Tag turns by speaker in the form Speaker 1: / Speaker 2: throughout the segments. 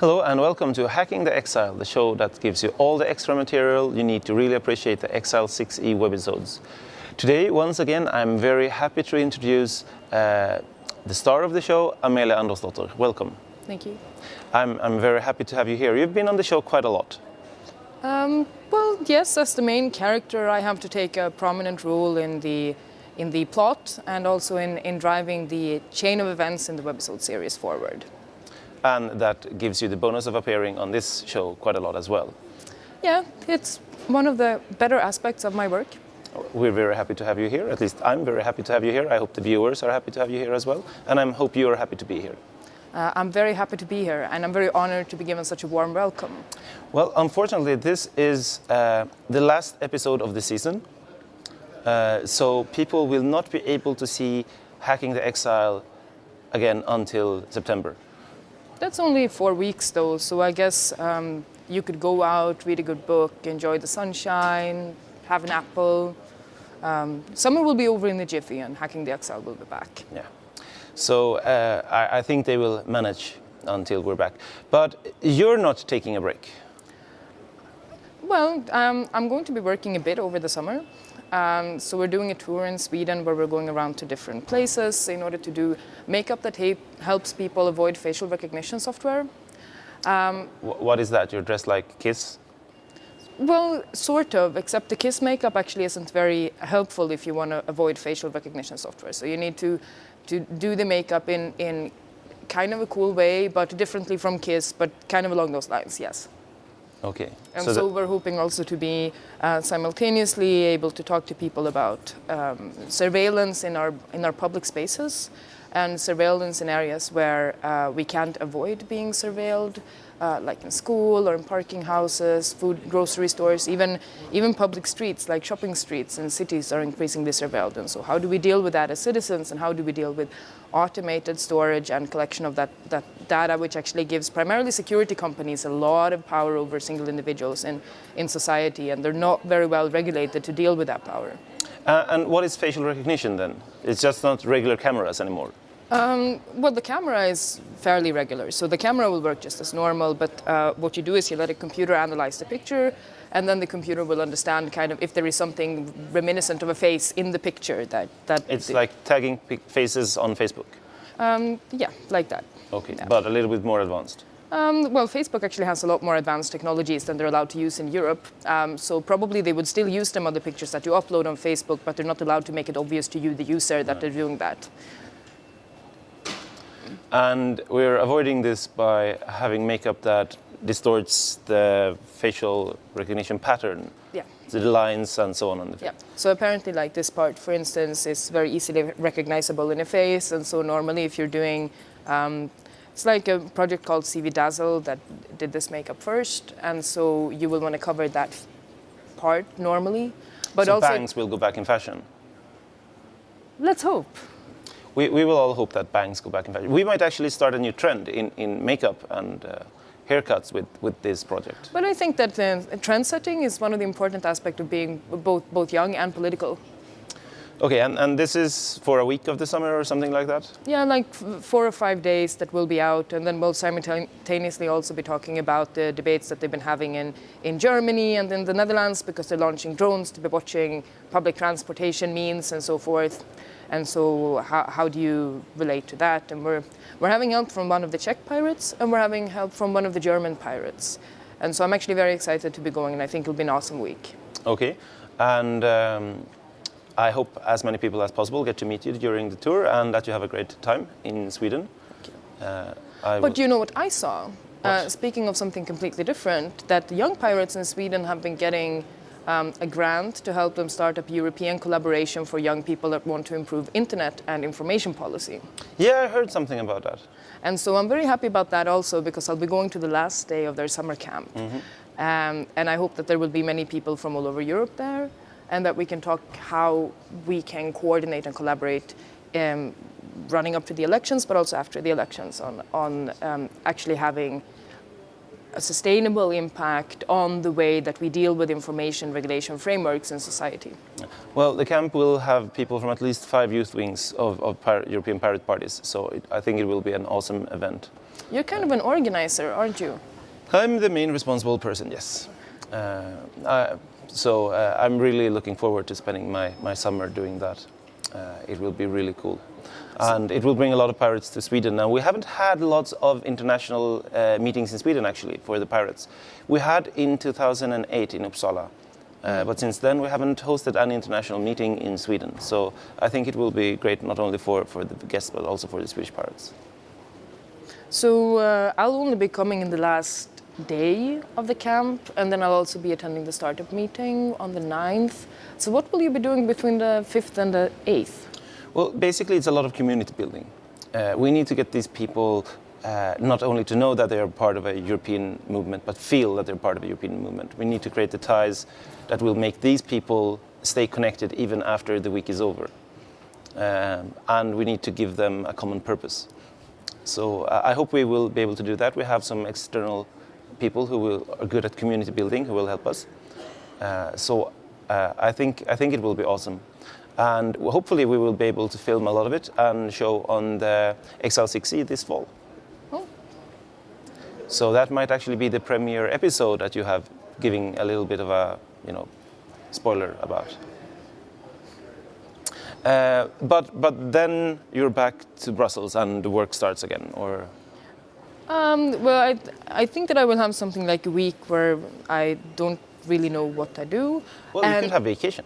Speaker 1: Hello and welcome to Hacking the Exile, the show that gives you all the extra material you need to really appreciate the Exile 6e webisodes. Today, once again, I'm very happy to introduce uh, the star of the show, Amelia Andersdotter. Welcome.
Speaker 2: Thank you.
Speaker 1: I'm, I'm very happy to have you here. You've been on the show quite a lot.
Speaker 2: Um, well, yes, as the main character, I have to take a prominent role in the in the plot and also in, in driving the chain of events in the webisode series forward.
Speaker 1: And that gives you the bonus of appearing on this show quite a lot as well.
Speaker 2: Yeah, it's one of the better aspects of my work.
Speaker 1: We're very happy to have you here. At least I'm very happy to have you here. I hope the viewers are happy to have you here as well. And I hope you are happy to be here.
Speaker 2: Uh, I'm very happy to be here and I'm very honored to be given such a warm welcome.
Speaker 1: Well, unfortunately, this is uh, the last episode of the season. Uh, so people will not be able to see Hacking the Exile again until September.
Speaker 2: That's only four weeks though, so I guess um, you could go out, read a good book, enjoy the sunshine, have an apple. Um, summer will be over in the jiffy and Hacking the Exile will be back.
Speaker 1: Yeah. So uh, I, I think they will manage until we're back. But you're not taking a break.
Speaker 2: Well, um, I'm going to be working a bit over the summer. Um, so we're doing a tour in Sweden where we're going around to different places in order to do makeup that helps people avoid facial recognition software.
Speaker 1: Um, what is that? You're dressed like Kiss?
Speaker 2: Well, sort of, except the Kiss makeup actually isn't very helpful if you want to avoid facial recognition software. So you need to, to do the makeup in, in kind of a cool way, but differently from Kiss, but kind of along those lines, yes.
Speaker 1: Okay.
Speaker 2: And so, so we're hoping also to be uh, simultaneously able to talk to people about um, surveillance in our, in our public spaces and surveillance in areas where uh, we can't avoid being surveilled, uh, like in school or in parking houses, food, grocery stores, even, even public streets like shopping streets in cities are increasingly surveilled. And so how do we deal with that as citizens and how do we deal with automated storage and collection of that, that data, which actually gives primarily security companies a lot of power over single individuals in, in society, and they're not very well regulated to deal with that power.
Speaker 1: Uh, and what is facial recognition then? It's just not regular cameras anymore?
Speaker 2: Um, well, the camera is fairly regular, so the camera will work just as normal, but uh, what you do is you let a computer analyze the picture, and then the computer will understand kind of if there is something reminiscent of a face in the picture that... that
Speaker 1: it's like tagging faces on Facebook?
Speaker 2: Um, yeah, like that.
Speaker 1: Okay,
Speaker 2: yeah.
Speaker 1: but a little bit more advanced?
Speaker 2: Um, well, Facebook actually has a lot more advanced technologies than they're allowed to use in Europe. Um, so probably they would still use them on the pictures that you upload on Facebook, but they're not allowed to make it obvious to you, the user, that they're doing that.
Speaker 1: And we're avoiding this by having makeup that distorts the facial recognition pattern.
Speaker 2: Yeah.
Speaker 1: The lines and so on. on the face.
Speaker 2: yeah. So apparently like this part, for instance, is very easily recognizable in a face. And so normally if you're doing, um, it's like a project called CV Dazzle that did this makeup first. And so you will want to cover that part normally.
Speaker 1: But so also, bangs will go back in fashion?
Speaker 2: Let's hope
Speaker 1: we, we will all hope that bangs go back in fashion. We might actually start a new trend in, in makeup and uh, haircuts with, with this project.
Speaker 2: But I think that uh, trend setting is one of the important aspects of being both, both young and political.
Speaker 1: Okay, and, and this is for a week of the summer or something like that?
Speaker 2: Yeah, like four or five days that will be out, and then we'll simultaneously also be talking about the debates that they've been having in, in Germany and in the Netherlands because they're launching drones to be watching public transportation means and so forth. And so how, how do you relate to that? And we're, we're having help from one of the Czech pirates and we're having help from one of the German pirates. And so I'm actually very excited to be going and I think it'll be an awesome week.
Speaker 1: Okay. And um, I hope as many people as possible get to meet you during the tour and that you have a great time in Sweden.
Speaker 2: Uh, but you know what I saw? Uh, speaking of something completely different, that young pirates in Sweden have been getting um, a grant to help them start up European collaboration for young people that want to improve internet and information policy.
Speaker 1: Yeah, I heard something about that.
Speaker 2: And so I'm very happy about that also because I'll be going to the last day of their summer camp. Mm -hmm. um, and I hope that there will be many people from all over Europe there and that we can talk how we can coordinate and collaborate um, running up to the elections, but also after the elections on, on um, actually having a sustainable impact on the way that we deal with information regulation frameworks in society?
Speaker 1: Well, the camp will have people from at least five youth wings of, of European pirate parties, so it, I think it will be an awesome event.
Speaker 2: You're kind of an organizer, aren't you?
Speaker 1: I'm the main responsible person, yes. Uh, I, so uh, I'm really looking forward to spending my, my summer doing that. Uh, it will be really cool. And it will bring a lot of pirates to Sweden. Now, we haven't had lots of international uh, meetings in Sweden, actually, for the pirates. We had in 2008 in Uppsala. Uh, but since then, we haven't hosted any international meeting in Sweden. So I think it will be great not only for, for the guests, but also for the Swedish pirates.
Speaker 2: So uh, I'll only be coming in the last day of the camp, and then I'll also be attending the startup meeting on the 9th. So what will you be doing between the 5th and the 8th?
Speaker 1: Well, basically, it's a lot of community building. Uh, we need to get these people uh, not only to know that they are part of a European movement, but feel that they're part of a European movement. We need to create the ties that will make these people stay connected even after the week is over. Um, and we need to give them a common purpose. So uh, I hope we will be able to do that. We have some external people who will, are good at community building who will help us. Uh, so uh, I, think, I think it will be awesome. And hopefully we will be able to film a lot of it and show on the XL6E this fall.
Speaker 2: Oh.
Speaker 1: So that might actually be the premiere episode that you have giving a little bit of a, you know, spoiler about. Uh, but but then you're back to Brussels and the work starts again, or
Speaker 2: Um, well, I, I think that I will have something like a week where I don't really know what I do.
Speaker 1: well, you could have vacation.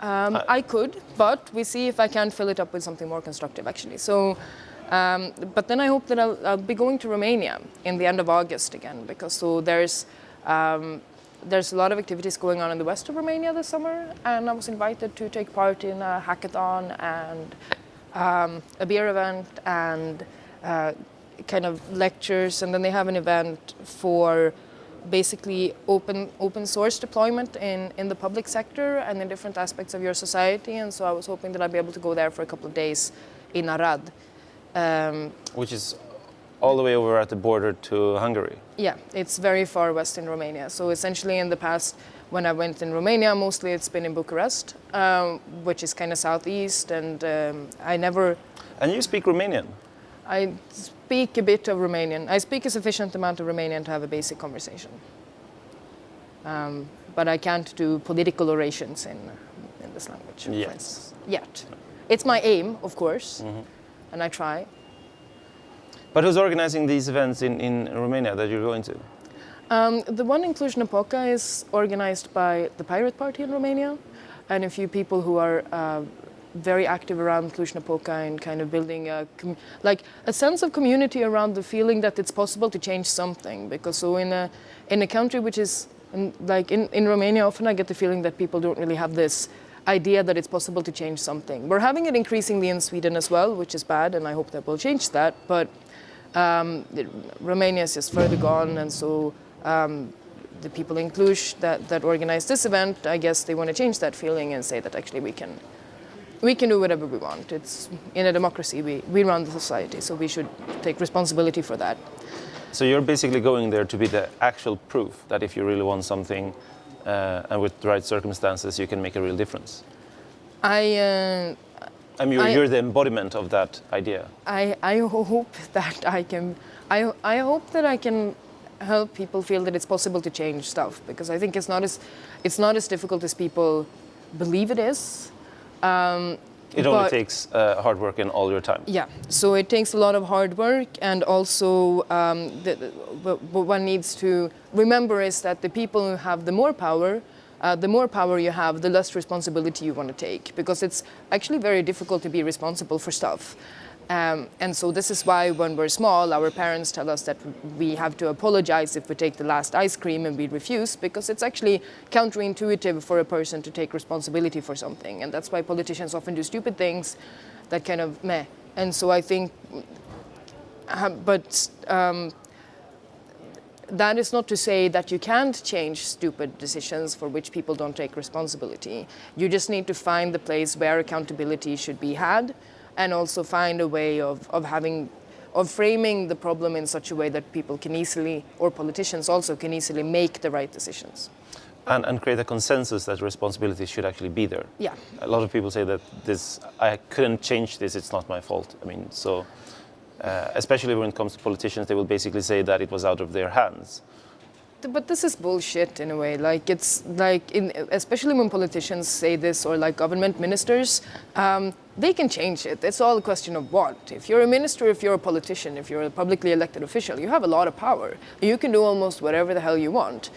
Speaker 2: Um,
Speaker 1: Uh,
Speaker 2: I could, but we see if I can fill it up with something more constructive, actually. So, um, but then I hope that I'll, I'll be going to Romania in the end of August again, because so there's um, there's a lot of activities going on in the west of Romania this summer, and I was invited to take part in a hackathon and um, a beer event and uh, kind of lectures, and then they have an event for basically open open source deployment in, in the public sector and in different aspects of your society. And so I was hoping that I'd be able to go there for a couple of days in Arad. Um,
Speaker 1: which is all the way over at the border to Hungary.
Speaker 2: yeah, it's very far west in Romania. So essentially, in the past, when I went in Romania, mostly it's been in Bucharest, um, which is kind of southeast, and um, I never.
Speaker 1: And you speak Romanian.
Speaker 2: I speak a bit of Romanian. I speak a sufficient amount of Romanian to have a basic conversation. Um, but I can't do political orations in, in this language,
Speaker 1: Yes.
Speaker 2: Yet. It's my aim, of course, and I try.
Speaker 1: But who's organizing these events in, in Romania that you're going to?
Speaker 2: Um, the one in Cluj-Napoca is organized by the Pirate Party in Romania and a few people who are uh, very active around Cluj-Napoca and kind of building a like a sense of community around the feeling that it's possible to change something. Because so in a in a country which is in, like in, in Romania, often I get the feeling that people don't really have this idea that it's possible to change something. We're having it increasingly in Sweden as well, which is bad, and I hope that will change that. But um, Romania is just further gone, and so um, the people in Cluj that, that organized this event, I guess they want to change that feeling and say that actually we can we can do whatever we want. It's in a democracy we, we run the society, so we should take responsibility for that.
Speaker 1: So you're basically going there to be the actual proof that if you really want something uh, and with the right circumstances, you can make a real difference.
Speaker 2: I uh,
Speaker 1: I mean, you're,
Speaker 2: I-
Speaker 1: you're the embodiment of that idea.
Speaker 2: I, I hope that I can I, I hope that I can help people feel that it's possible to change stuff because I think it's not as it's not as difficult as people believe it is. Um,
Speaker 1: It only
Speaker 2: but-
Speaker 1: takes uh, hard work and all your time.
Speaker 2: Yeah, so it takes a lot of hard work, and also um, the, the- what one needs to remember is that the people who have the more power, uh, the more power you have, the less responsibility you want to take, because it's actually very difficult to be responsible for stuff. Um, and so this is why when we're small, our parents tell us that we have to apologize if we take the last ice cream and we refuse, because it's actually counterintuitive for a person to take responsibility for something. And that's why politicians often do stupid things that kind of meh. And so I think, uh, but um, that is not to say that you can't change stupid decisions for which people don't take responsibility. You just need to find the place where accountability should be had and also find a way of, of having of framing the problem in such a way that people can easily or politicians also can easily make the right decisions.
Speaker 1: And, and create a consensus that responsibility should actually be there.
Speaker 2: Yeah.
Speaker 1: A lot of people say that this, I couldn't change this, it's not my fault. I mean, so uh, especially when it comes to politicians, they will basically say that it was out of their hands.
Speaker 2: But this is bullshit in a way. Like it's like, in, especially when politicians say this or like government ministers, um, they can change it. It's all a question of what. If you're a minister, if you're a politician, if you're a publicly elected official, you have a lot of power. You can do almost whatever the hell you want.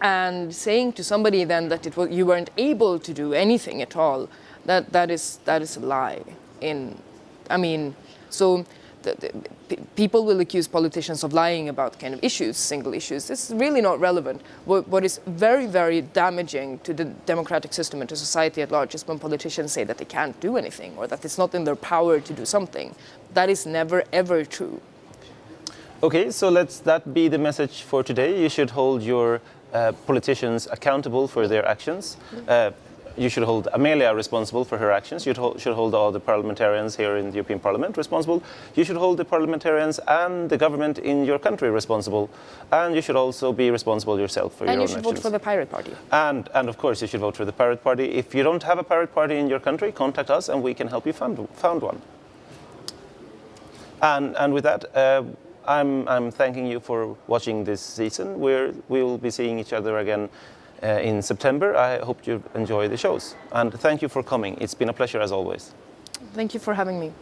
Speaker 2: And saying to somebody then that it was, you weren't able to do anything at all, that, that, is, that is a lie. In, I mean, so the, the, people will accuse politicians of lying about kind of issues, single issues. It's really not relevant. What, what is very, very damaging to the democratic system and to society at large is when politicians say that they can't do anything or that it's not in their power to do something. That is never, ever true.
Speaker 1: Okay, so let's that be the message for today. You should hold your uh, politicians accountable for their actions. Uh, you should hold Amelia responsible for her actions. You should hold all the parliamentarians here in the European Parliament responsible. You should hold the parliamentarians and the government in your country responsible. And you should also be responsible yourself for your own actions.
Speaker 2: and you should vote for the Pirate Party.
Speaker 1: And, and of course, you should vote for the Pirate Party. If you don't have a Pirate Party in your country, contact us and we can help you found, found one. And, and with that, uh, I'm, I'm thanking you for watching this season. We're, we will be seeing each other again Uh, in September. I hope you enjoy the shows. And thank you for coming. It's been a pleasure as always.
Speaker 2: Thank you for having me.